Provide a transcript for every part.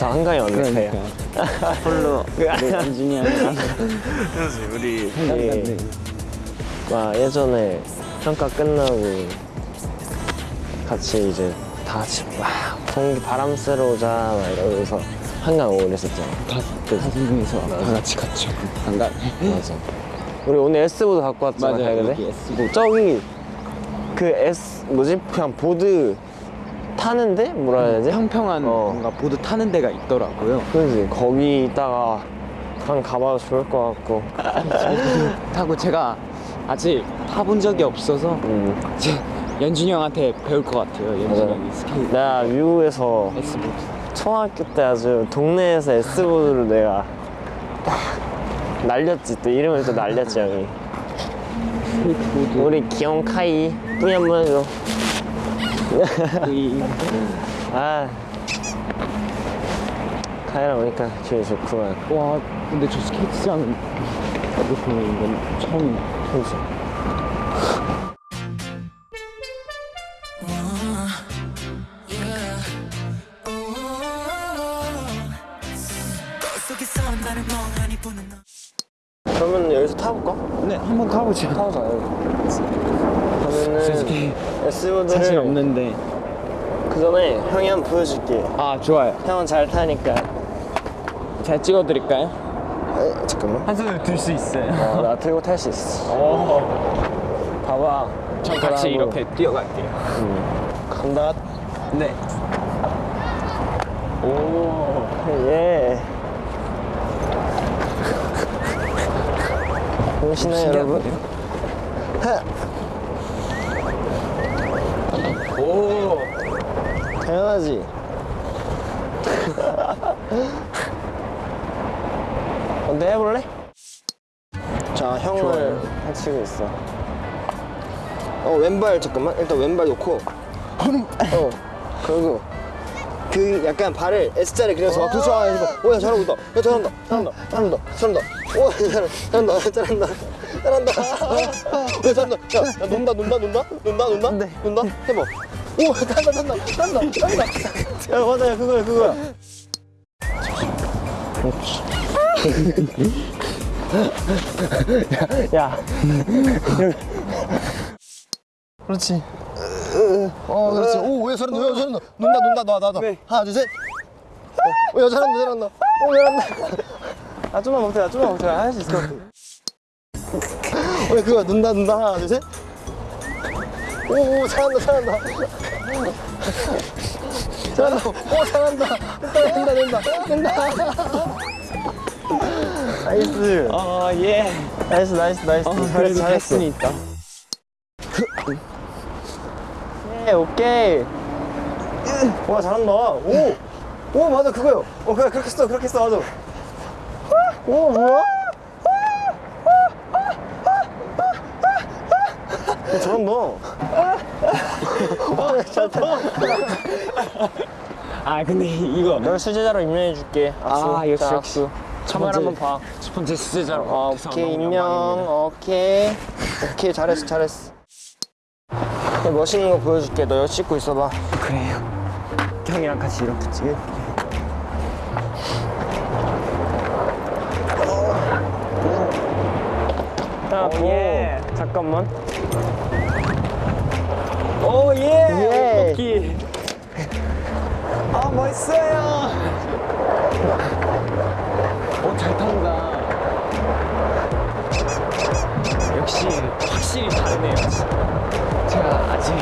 둘이서 한강에 왔는데요. 홀로 우리 안준이 형이랑 우리 생각났네. 막 예전에 평가 끝나고 같이 이제 다 같이 막 공기 바람 쐬러 오자 막 이러면서 한강 오고 그랬었잖아. 다, 다섯 명이서 다 같이 갔죠. 한강. 맞아. 우리 오늘 S보드 갖고 왔잖아. 맞아요, 가야돼? 여기 S보드. 저기 그 S 뭐지? 그냥 보드 타는데 뭐라 해야 되지? 평평한 어. 뭔가 보드 타는 데가 있더라고요. 그지 거기 있다가 한 가봐도 좋을 것 같고. 타고 제가 아직 타본 적이 없어서 음. 연준이 형한테 배울 것 같아요. 연준이. 형이 스케이트. 내가 미국에서 S보드. 초등학교 때 아주 동네에서 S보드를 내가 딱 날렸지 또 이름을 또 날렸지 형이. 우리 귀여운 카이 뿌이 한번 해줘 이 아 카이랑 오니까 기분이 좋구만 와 근데 저 스케이트장은 이렇게 보는 건 처음이네. 그치 그러면 여기서 타볼까? 네, 한번 타보죠. 타보자 여기 사실 없는데. 그 전에 형이 한 번 보여줄게 아 좋아요. 형은 잘 타니까 잘 찍어드릴까요? 에, 잠깐만 한 손으로 들 수 있어요. 어, 나 들고 탈 수 있어 오. 봐봐 저 같이 그러고. 이렇게 뛰어갈게요. 간다 네. 오. 예 보시나요 여러분? 하! 오. 당연하지. 어때 해볼래? 자 형을 좋아요. 해치고 있어. 어 왼발 잠깐만. 일단 왼발 놓고. 어 그리고 그 약간 발을 S자를 그려서 막 그렇죠 아, 해봐. 오야 잘하고 있다. 야 잘한다. 잘한다. 잘한다. 잘한다. 오 잘한다. 잘한다. 잘한다. 야 잘한다. 야, 야 논다 논다 논다? 논다 논다? 네. 논다? 해봐 오 잘한다 잘한다 잘한다 잘한다. 야 맞아 야 그거야 그거야. 야 그렇지. 어 그렇지. 오왜 잘한다 왜 잘한다 논다 논다 놔 놔, 놔. 하나 둘셋. 어, 야 잘한다 잘한다. 오 잘한다. 아 좀만 못해 아 좀만 못해 할 수 있을 것 같아. 왜 그거 논다 논다. 하나 둘셋 오 잘한다 잘한다 잘한다 오 잘한다 된다 된다 된다 나이스 아 예. nice nice nice 어, 그래도 잘했어 했으니까. 예, 오케이. 와, 잘한다. 오! 오, 맞아, 그거요. 어, 그래, 그렇게 써, 그렇게 써, 맞아. 오, 뭐야? 오, 잘한다. 어, 잘한다. 아 근데 이거 널 수제자로 임명해 줄게. 악수. 아, 역시, 자, 역시. 번째. 한번 봐. 첫 번째 수제자로. 어, 오케이, 임명. 오케이. 오케이, 잘했어, 잘했어. 멋있는 거 보여줄게. 너 여기 찍고 있어봐. 그래요. 형이랑 같이 이렇게 찍을. 야, 오, 도. 예. 잠깐만. 오 예. 예. 먹기. 아 멋있어요. 오잘 탄다. 역시 확실히 다르네요. 제가 아직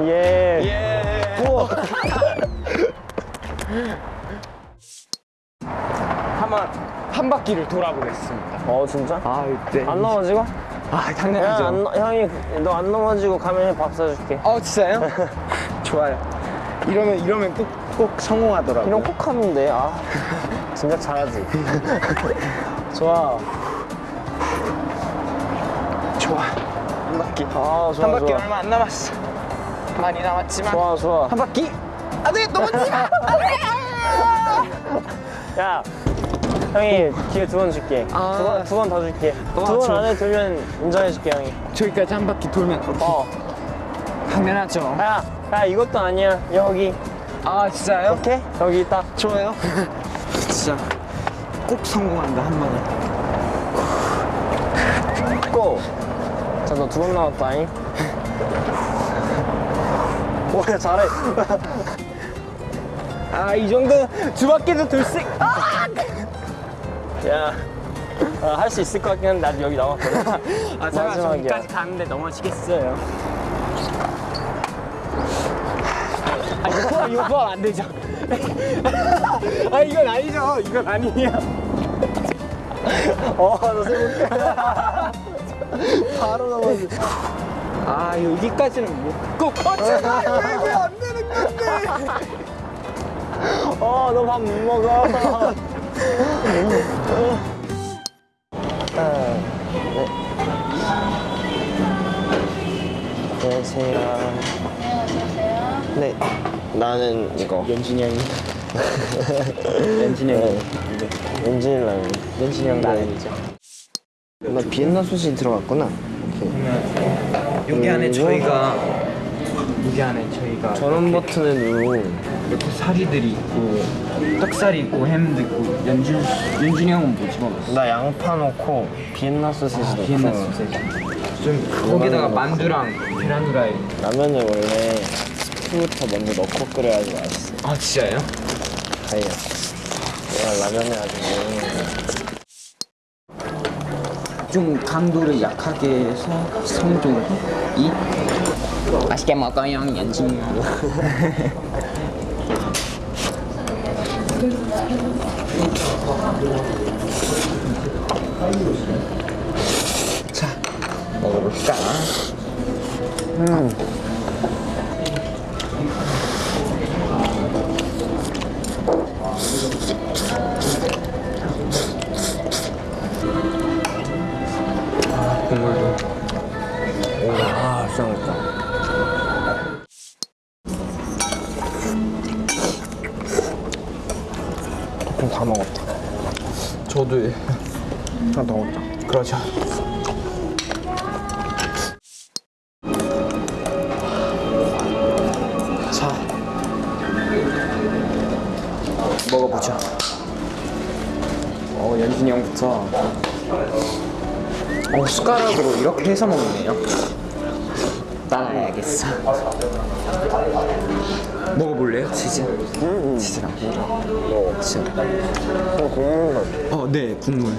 예. 예. 우와. 한 바퀴를 돌아보겠습니다. 어, 진짜? 아 이때 안 넘어지고? 아 야, 당연하죠. 안, 넘- 형이 너 안 넘어지고 가면 밥 사줄게. 어 진짜요? 좋아요. 이러면 이러면 꼭 꼭 성공하더라고요. 이런 꼭 하면 돼. 아, 진짜 잘하지. 좋아. 좋아. 한 바퀴. 아, 좋아. 한 바퀴 좋아. 얼마 안 남았어. 많이 남았지만 좋아, 좋아. 한 바퀴. 안돼 넘어지 마. 야, 형이 기회 두 번 줄게. 아. 두 번, 두번더 줄게. 와, 두번 좋아. 안에 들면 인정해줄게, 형이. 저기까지 한 바퀴 돌면 오케이. 어. 당연하죠. 야, 야 이것도 아니야. 여기. 아 진짜요? 오케이? 여기 있다. 좋아요. 진짜 꼭 성공한다 한 번에. 고! 자, 너 두 번 나왔다잉. 오, 야, 잘해. 아, 이 정도 두 바퀴도 돌 수, 아! 야, 할수 있을 것 같긴 한데, 나도 여기 나왔거든. 아 제가. 저기까지 가는데 넘어지겠어요. 아 이거 포함 이거 포함 안 되죠. 아 이건 아니죠. 이건 아니에요. 어, 너 생각해. 바로 넘어지. 아 여기까지는 못 고. 어, 제발 이게 안 되는 건데. 어, 너 밥 못 먹어. 안녕하세요. 안녕하세요. 네. 나는 이거. 연진이 형이. 연진이 형이. 엔진 라면. 연진이 형 라면이죠. 나 비엔나 소시 들어갔구나. 오케이. 여기 안에 그리고 저희가 여기 안에 저희가 전원 버튼을 누르고 이렇게 사리들이 있고 떡살이 있고 햄도 있고 연준 연준이 형은 뭐 집어넣었어? 나 양파 넣고 비엔나 소시지 넣고 비엔나 소세지. 좀 거기다가 만두랑 계란 후라이. 라면을 원래 스프부터 먼저 넣고 끓여야지 맛있어. 아 진짜요? 다이야. 내가 라면에 아주 뭐좀 강도를 약하게 해서 성종 이 맛있게 먹어요 연준이 형. 자 먹어볼까? 국 더 먹자. 그러죠. 자, 먹어보죠. 어, 연준이 형부터. 어, 숟가락으로 이렇게 해서 먹네요. 따라야겠어. 먹어볼래요, 치즈? 치즈랑. 치즈. 어, 국물 맛. 어, 네, 국물.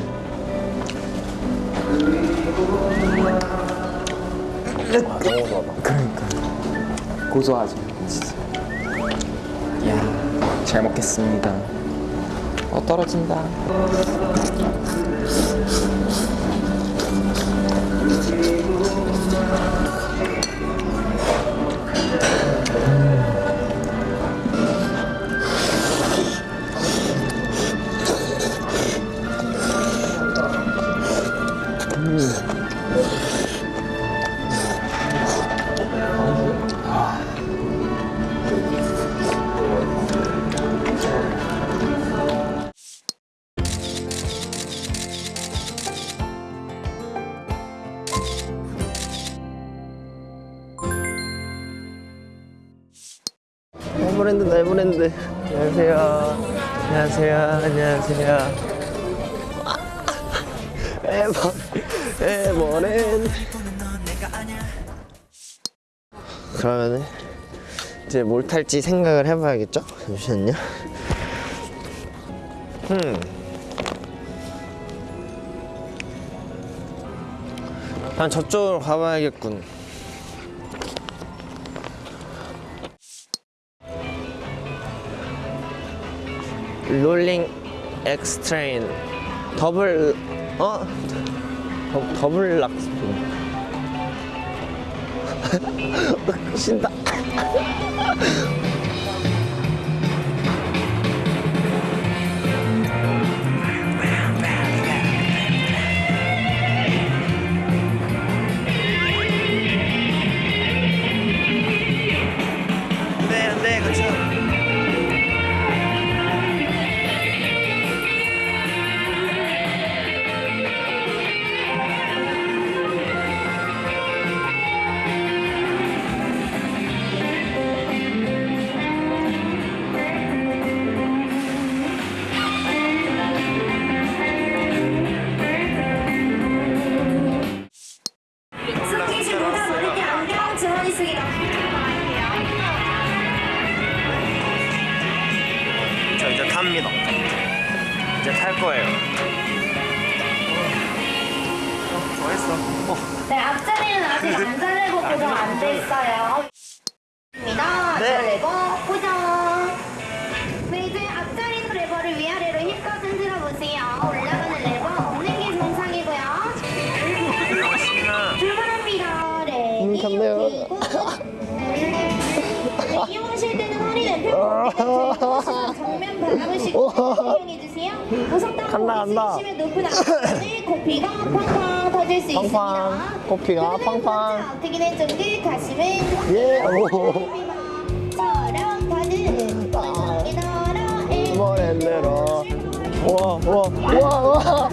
너무 좋아다. 그러니까 고소하죠 진짜. 이야 잘 먹겠습니다. 어 떨어진다 에버랜드 에버랜드. 안녕하세요. 안녕하세요. 안녕하세요. 에버 에버랜드. 그러면은 이제 뭘 탈지 생각을 해봐야겠죠? 잠시만요. 음. 난 저쪽으로 가봐야겠군. 롤링 엑스 트레인 더블 어? 더, 더블 락스핀 신다 갑니다. 이제 탈 거예요. 어, 했어. 어. 네 앞자리는 아직 안 설레고 고정 안 돼 있어요. 입니다. 네. 설레고 고정 네 이제 앞자리 레버를 위아래로 힘껏 흔들어 보세요. 올라가는 레버 없는 게 정상이고요. 출발합니다. ready 음, 네, 기용실 때는 허리 왼편 바라보시고 사용해 주세요. 고속도로 간다, 간다. 있으시면 높은 앞에 코피가 팡팡 터질 수 팡팡. 있습니다. 코피가 팡팡. 어떻게 된 정도 가시면 예. 오. 처럼 가는 원성이 머랜드로. 와, 와, 와, 와.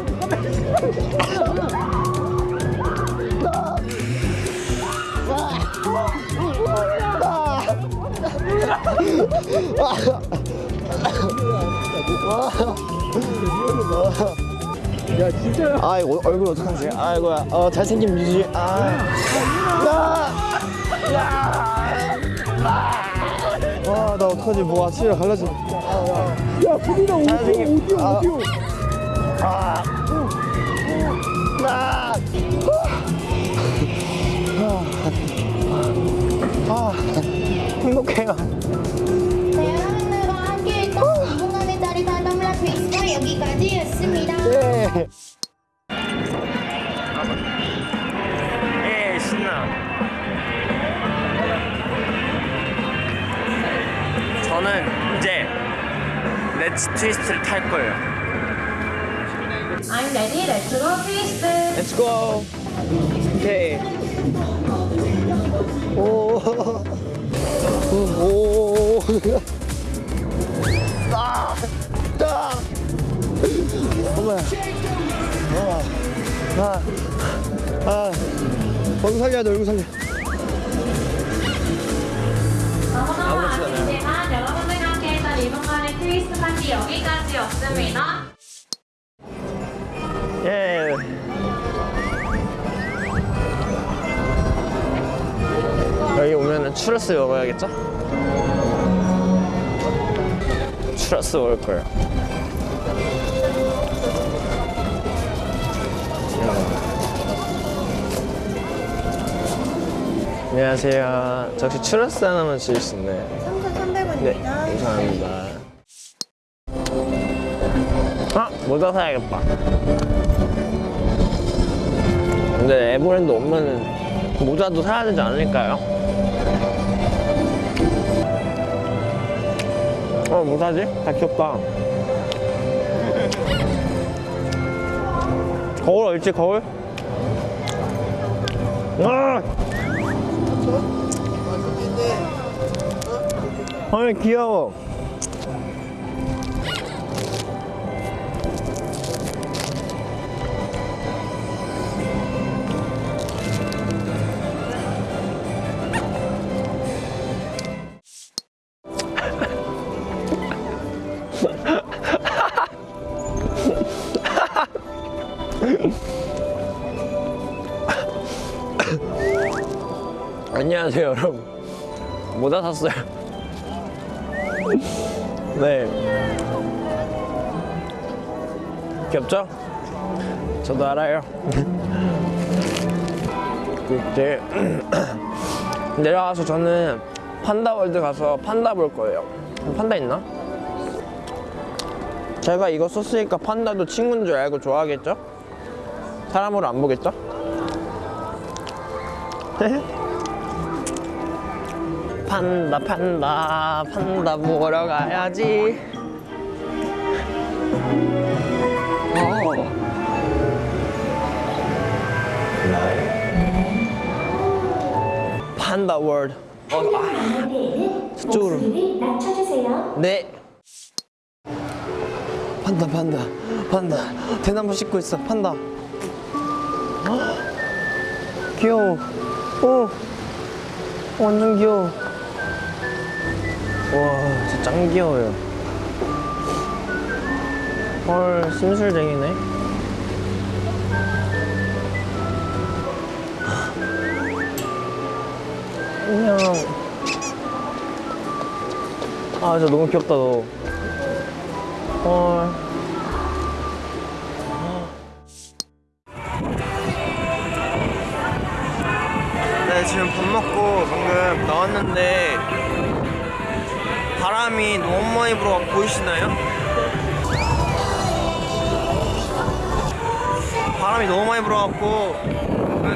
야 진짜야. 아이고 얼굴 어떡하지? 아이고야. 어 잘생긴 뮤지. 아. 와, 나 어떡하지? 뭐 아침이라 갈라져. 야 부디나 오디오. 오디오 아. 오디오. 아. 아. 아. 행복해요. 렛츠 트위스트를 탈 거예요. I'm ready. Let's go twist. Let's go. 오케이. 오. 오. 아. 아. 어머야. 아. 아. 아. 얼굴 살려야 돼, 얼굴 살려. 파티 여기까지였습니다. 예. 여기 오면은 추러스 먹어야겠죠? 추러스 먹을 거예요. 안녕하세요. 저 혹시 추러스 하나만 주실 수 있나요? 3,300원입니다. 네, 감사합니다. 아, 모자 사야겠다. 근데 에버랜드 오면은 모자도 사야 되지 않을까요? 어, 뭐 사지? 다 귀엽다. 거울 어딨지, 거울? 아! 헐, 귀여워. 안녕하세요, 여러분. 모자 샀어요. 네. 귀엽죠? 저도 알아요. 이제 내려가서 저는 판다월드 가서 판다 볼 거예요. 판다 있나? 제가 이거 썼으니까 판다도 친구인 줄 알고 좋아하겠죠? 사람으로 안 보겠죠? 판다 판다 판다. 보러 가야지? 어. 판다 월드 어, 아. 저쪽으로. 낮춰주세요. 네. 판다 판다 판다. 대나무 씻고 있어. 판다. 헉, 귀여워. 오. 완전 귀여워 와 진짜 짱 귀여워요. 헐 심술쟁이네. 안녕 아 진짜 너무 귀엽다 너. 헐. 네, 지금 밥 먹고 방금 나왔는데 불어 보이시나요? 바람이 너무 많이 불어갖고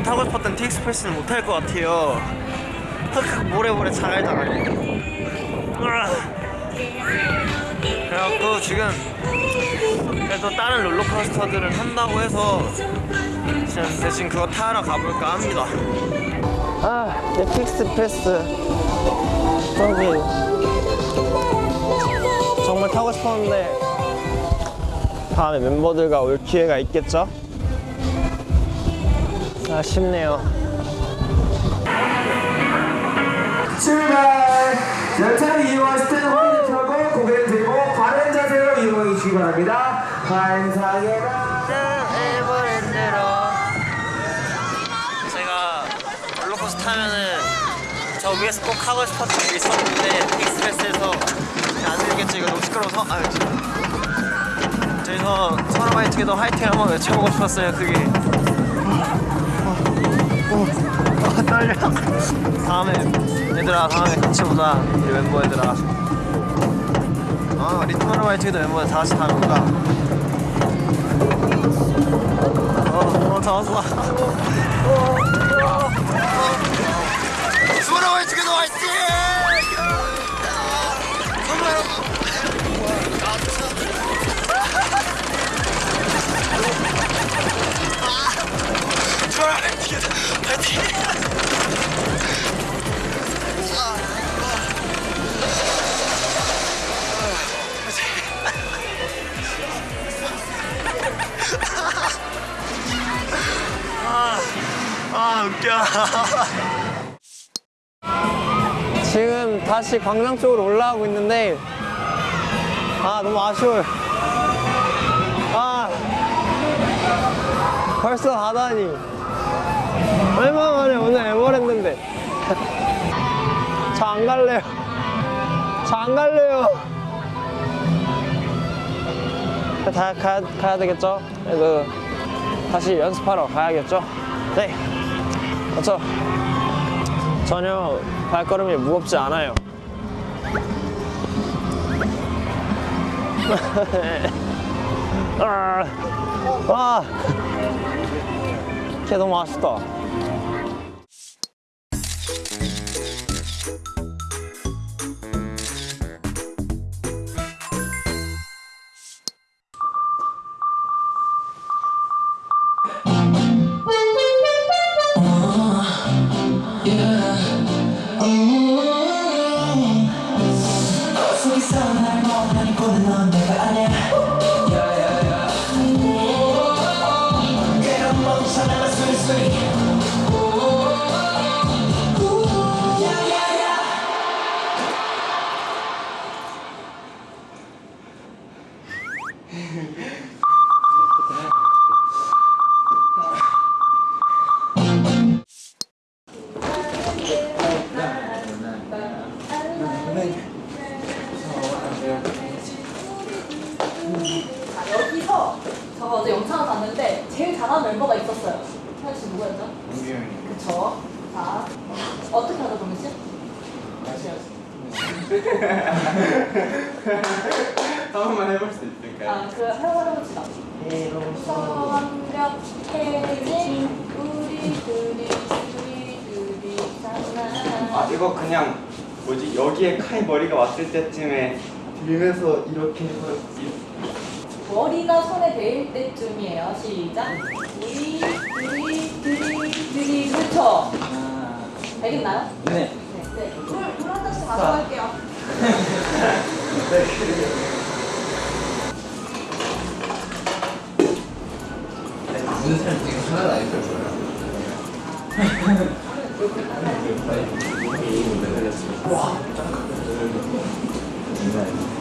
타고 싶었던 티익스프레스는 못 탈 것 같아요. 흑흑 모래모래 자갈자갈. 그래갖고 지금 그래도 다른 롤러코스터들은 한다고 해서 지금 대신 그거 타러 가볼까 합니다. 아, 넷플릭스 패스. 저기 타고 싶었는데 다음에 멤버들과 올 기회가 있겠죠? 아쉽네요. 출발! 열차를 이용하실 때는 허리를 펴고 고개를 들고 바른 자세로 이용해 주시기 바랍니다. 환상의 제가 롤러코스터 타면은 저 위에서 꼭 하고 싶었던 게 있었는데 너무 시끄러워서? 아유 저기서 서로바이트에도 화이팅 한번 외쳐보고 싶었어요 그게. 어, 어, 떨려. 다음에 얘들아 다음에 같이 보자 우리 멤버 얘들아. 아 리턴 화이트에도 멤버들 다 같이 타는 거다 어, 어, 다 왔어. 수고라 화이팅도 화이팅! 지금 다시 광장 쪽으로 올라가고 있는데 아 너무 아쉬워요. 아 벌써 가다니 얼마 만에 오늘 에버랜드인데 저 안 갈래요. 저 안 갈래요. 다 가야, 가야 되겠죠? 그래도 다시 연습하러 가야겠죠? 네. 그렇죠. 전혀 발걸음이 무겁지 않아요. 아, 아, 걔 너무 아쉽 해볼 수 있을까요? 아, 그 해보자 해봅시다. 성력 해진 우리 둘이 우리 둘이 장난. 아 이거 그냥 뭐지 여기에 카이 머리가 왔을 때쯤에 들면서 이렇게 해서 이- 머리가 손에 닿을 때쯤이에요. 시작. 우리 둘이 둘이 둘이 그렇죠. 알겠나요? 네. 네. 네. 물물 한 잔씩 가져갈게요. 무슨 사람 중에 하나도 안 있을 거예요.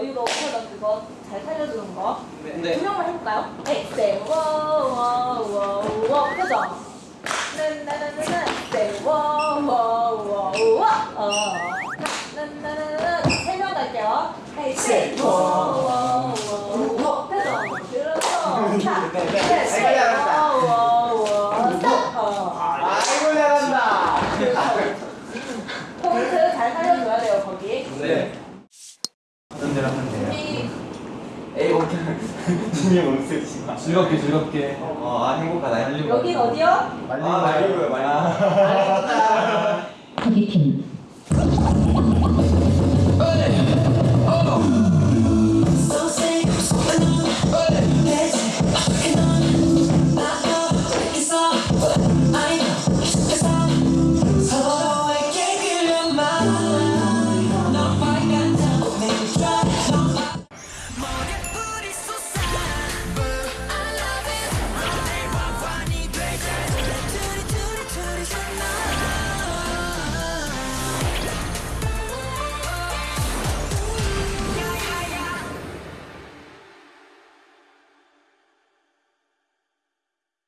여유로운 표정 그거 잘 살려주는 거. 네. 두 명만 해볼까요? 네, 네, 워워워워 표정. 나나나나나, 네, 워워워워. 어. 나나나나, 세명 갈게요. 네, 워워워워 표정. 그렇죠. 자, 네, 네, 워워워. 스탑. 어. 아이고 잘한다. 포인트 잘 살려줘야 돼요 거기. 네. 어떤 대로 하면 돼요? 이 에이 오케이. 진이 마. 즐겁게 즐겁게. 어, 아 행복하다. 여긴 어디요? 아 말리고요 말리고.